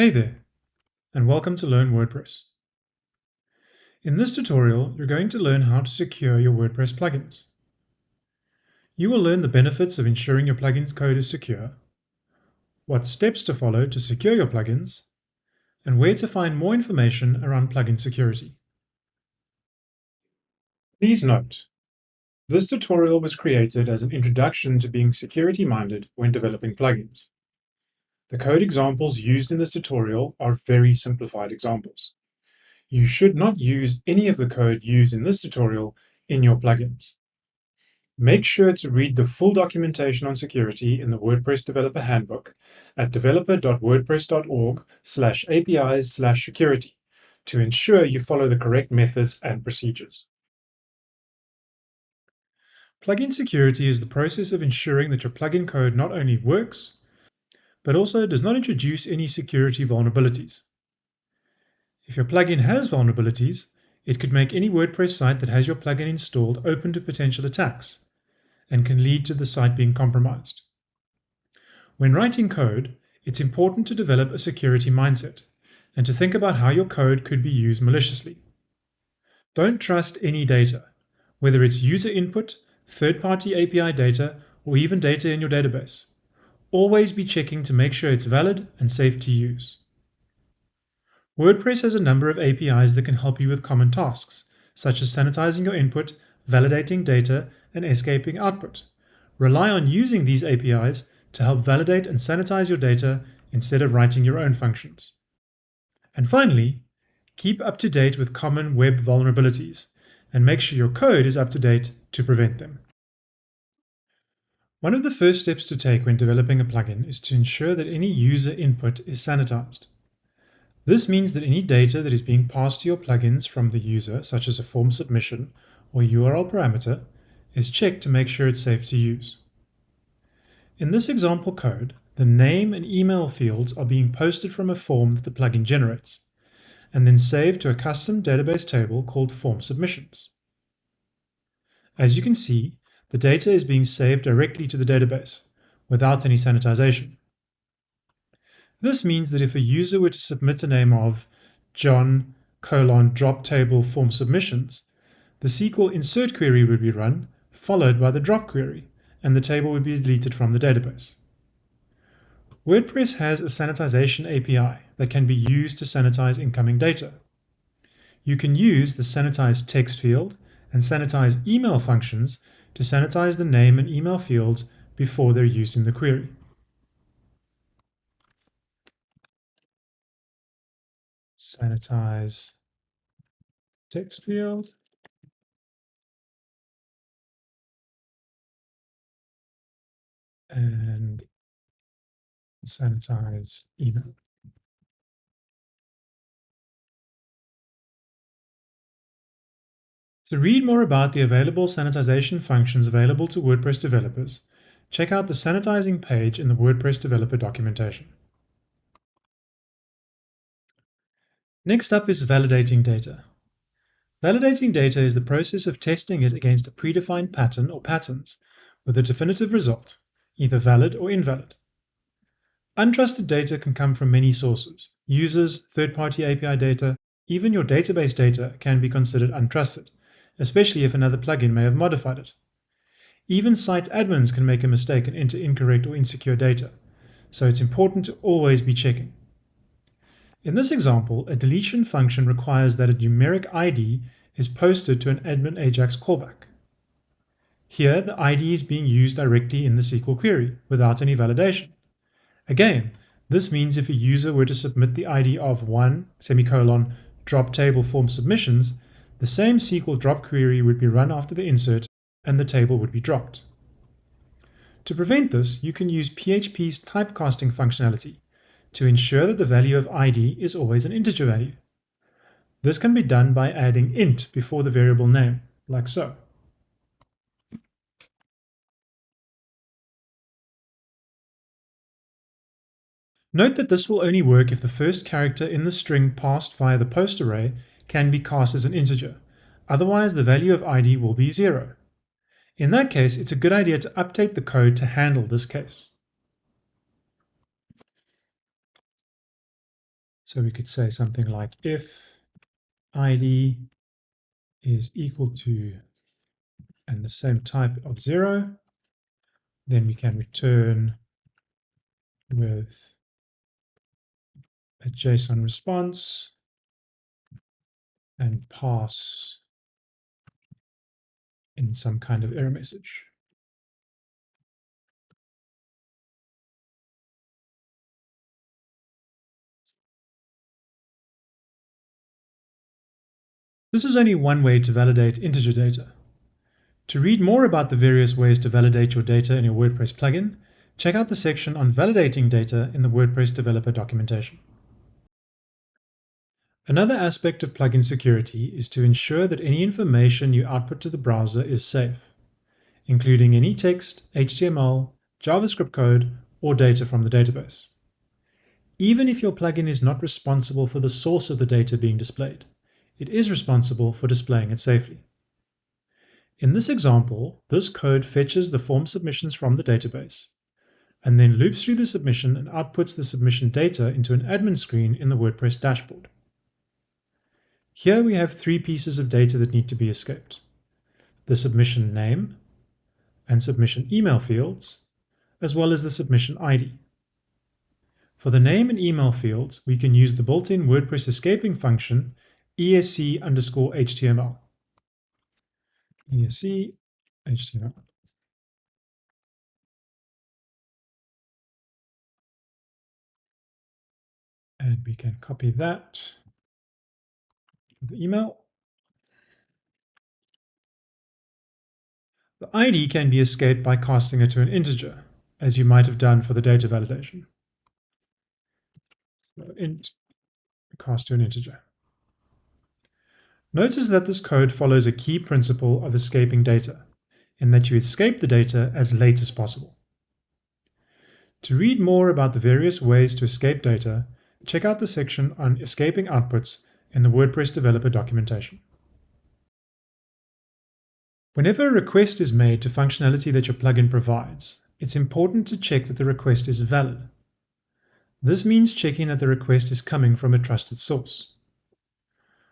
Hey there, and welcome to Learn WordPress. In this tutorial, you're going to learn how to secure your WordPress plugins. You will learn the benefits of ensuring your plugin's code is secure, what steps to follow to secure your plugins, and where to find more information around plugin security. Please note, this tutorial was created as an introduction to being security-minded when developing plugins. The code examples used in this tutorial are very simplified examples. You should not use any of the code used in this tutorial in your plugins. Make sure to read the full documentation on security in the WordPress Developer Handbook at developer.wordpress.org slash apis slash security to ensure you follow the correct methods and procedures. Plugin security is the process of ensuring that your plugin code not only works, but also does not introduce any security vulnerabilities. If your plugin has vulnerabilities, it could make any WordPress site that has your plugin installed open to potential attacks and can lead to the site being compromised. When writing code, it's important to develop a security mindset and to think about how your code could be used maliciously. Don't trust any data, whether it's user input, third-party API data, or even data in your database. Always be checking to make sure it's valid and safe to use. WordPress has a number of APIs that can help you with common tasks, such as sanitizing your input, validating data, and escaping output. Rely on using these APIs to help validate and sanitize your data instead of writing your own functions. And finally, keep up to date with common web vulnerabilities and make sure your code is up to date to prevent them. One of the first steps to take when developing a plugin is to ensure that any user input is sanitized. This means that any data that is being passed to your plugins from the user, such as a form submission or URL parameter, is checked to make sure it's safe to use. In this example code, the name and email fields are being posted from a form that the plugin generates, and then saved to a custom database table called form submissions. As you can see, the data is being saved directly to the database without any sanitization. This means that if a user were to submit a name of John colon drop table form submissions, the SQL insert query would be run, followed by the drop query, and the table would be deleted from the database. WordPress has a sanitization API that can be used to sanitize incoming data. You can use the sanitize text field and sanitize email functions to sanitize the name and email fields before they're used in the query. Sanitize text field. And sanitize email. To read more about the available sanitization functions available to WordPress developers, check out the sanitizing page in the WordPress developer documentation. Next up is validating data. Validating data is the process of testing it against a predefined pattern or patterns with a definitive result, either valid or invalid. Untrusted data can come from many sources. Users, third-party API data, even your database data can be considered untrusted especially if another plugin may have modified it. Even site admins can make a mistake and enter incorrect or insecure data, so it's important to always be checking. In this example, a deletion function requires that a numeric ID is posted to an admin Ajax callback. Here, the ID is being used directly in the SQL query without any validation. Again, this means if a user were to submit the ID of 1 semicolon drop table form submissions, the same SQL drop query would be run after the insert and the table would be dropped. To prevent this, you can use PHP's typecasting functionality to ensure that the value of ID is always an integer value. This can be done by adding int before the variable name, like so. Note that this will only work if the first character in the string passed via the post array can be cast as an integer. Otherwise, the value of id will be 0. In that case, it's a good idea to update the code to handle this case. So we could say something like if id is equal to and the same type of zero, then we can return with a JSON response and pass in some kind of error message. This is only one way to validate integer data. To read more about the various ways to validate your data in your WordPress plugin, check out the section on validating data in the WordPress developer documentation. Another aspect of plugin security is to ensure that any information you output to the browser is safe, including any text, HTML, JavaScript code, or data from the database. Even if your plugin is not responsible for the source of the data being displayed, it is responsible for displaying it safely. In this example, this code fetches the form submissions from the database, and then loops through the submission and outputs the submission data into an admin screen in the WordPress dashboard. Here we have three pieces of data that need to be escaped. The submission name and submission email fields, as well as the submission ID. For the name and email fields, we can use the built-in WordPress escaping function esc underscore html esc HTML. And we can copy that the email. The ID can be escaped by casting it to an integer, as you might have done for the data validation. So int cast to an integer. Notice that this code follows a key principle of escaping data, in that you escape the data as late as possible. To read more about the various ways to escape data, check out the section on escaping outputs in the WordPress developer documentation. Whenever a request is made to functionality that your plugin provides, it's important to check that the request is valid. This means checking that the request is coming from a trusted source.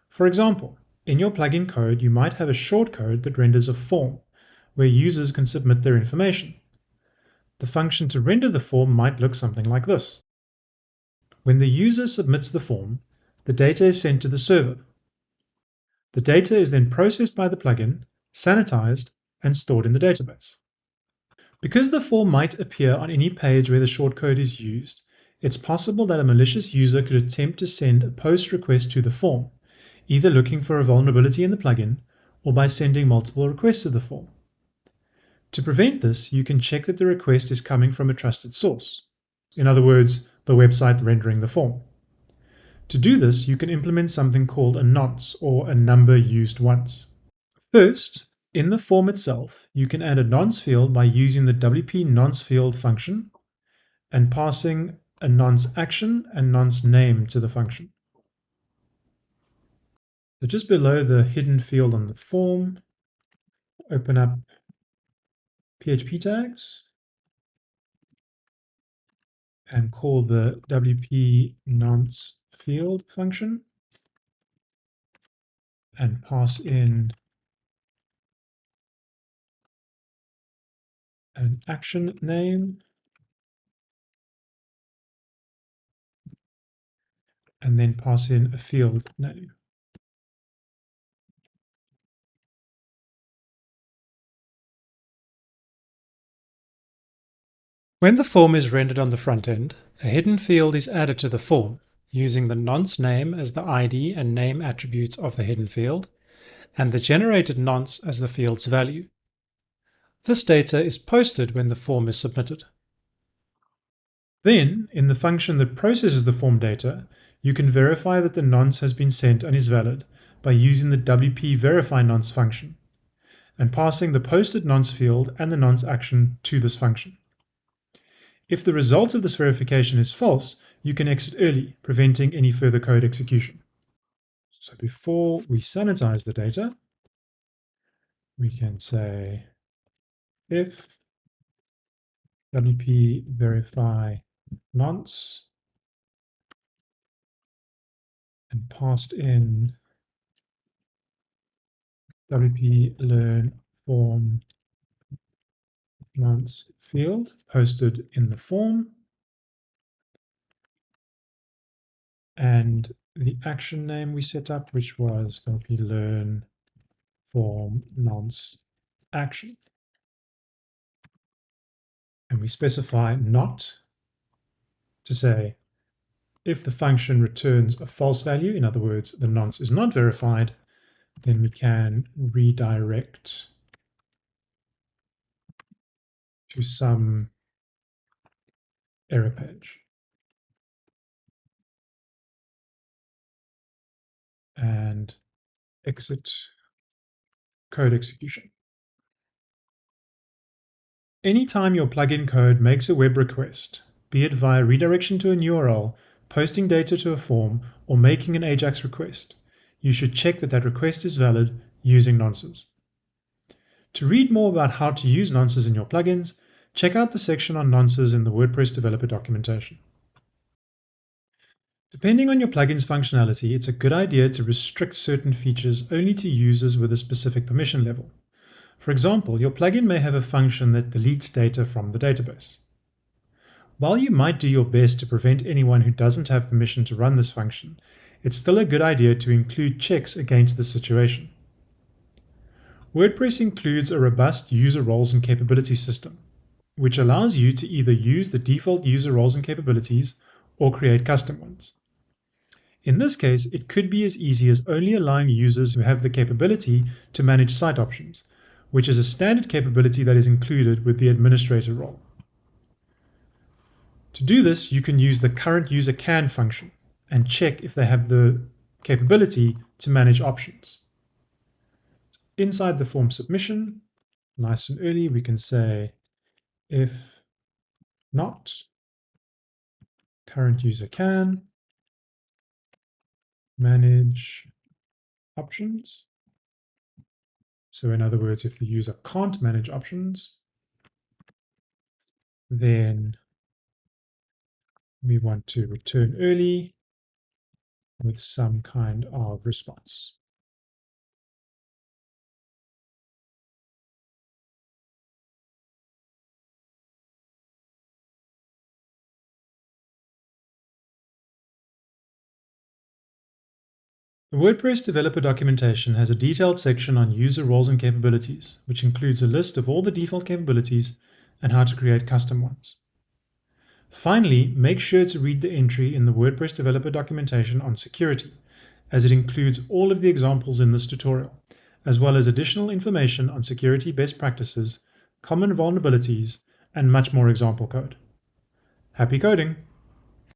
For example, in your plugin code, you might have a shortcode that renders a form, where users can submit their information. The function to render the form might look something like this. When the user submits the form, the data is sent to the server. The data is then processed by the plugin, sanitized, and stored in the database. Because the form might appear on any page where the shortcode is used, it's possible that a malicious user could attempt to send a post request to the form, either looking for a vulnerability in the plugin or by sending multiple requests to the form. To prevent this, you can check that the request is coming from a trusted source. In other words, the website rendering the form. To do this, you can implement something called a nonce, or a number used once. First, in the form itself, you can add a nonce field by using the wp nonce field function and passing a nonce action and nonce name to the function. So just below the hidden field on the form, open up PHP tags and call the WP nonce field function and pass in an action name and then pass in a field name. When the form is rendered on the front end, a hidden field is added to the form using the nonce name as the ID and name attributes of the hidden field, and the generated nonce as the field's value. This data is posted when the form is submitted. Then, in the function that processes the form data, you can verify that the nonce has been sent and is valid by using the wp verify nonce function and passing the posted nonce field and the nonce action to this function. If the result of this verification is false, you can exit early, preventing any further code execution. So before we sanitize the data, we can say if wp verify nonce and passed in WP learn form nonce field posted in the form and the action name we set up, which was WP learn form nonce action. And we specify not to say if the function returns a false value, in other words, the nonce is not verified, then we can redirect to some error page. And exit code execution. Anytime your plugin code makes a web request, be it via redirection to a URL, posting data to a form, or making an AJAX request, you should check that that request is valid using nonces. To read more about how to use nonces in your plugins, check out the section on nonces in the WordPress developer documentation. Depending on your plugin's functionality, it's a good idea to restrict certain features only to users with a specific permission level. For example, your plugin may have a function that deletes data from the database. While you might do your best to prevent anyone who doesn't have permission to run this function, it's still a good idea to include checks against this situation. WordPress includes a robust user roles and capabilities system, which allows you to either use the default user roles and capabilities or create custom ones. In this case, it could be as easy as only allowing users who have the capability to manage site options, which is a standard capability that is included with the administrator role. To do this, you can use the current user can function and check if they have the capability to manage options. Inside the form submission, nice and early, we can say if not, current user can manage options. So in other words, if the user can't manage options, then we want to return early with some kind of response. The WordPress developer documentation has a detailed section on user roles and capabilities, which includes a list of all the default capabilities and how to create custom ones. Finally, make sure to read the entry in the WordPress developer documentation on security, as it includes all of the examples in this tutorial, as well as additional information on security best practices, common vulnerabilities, and much more example code. Happy coding!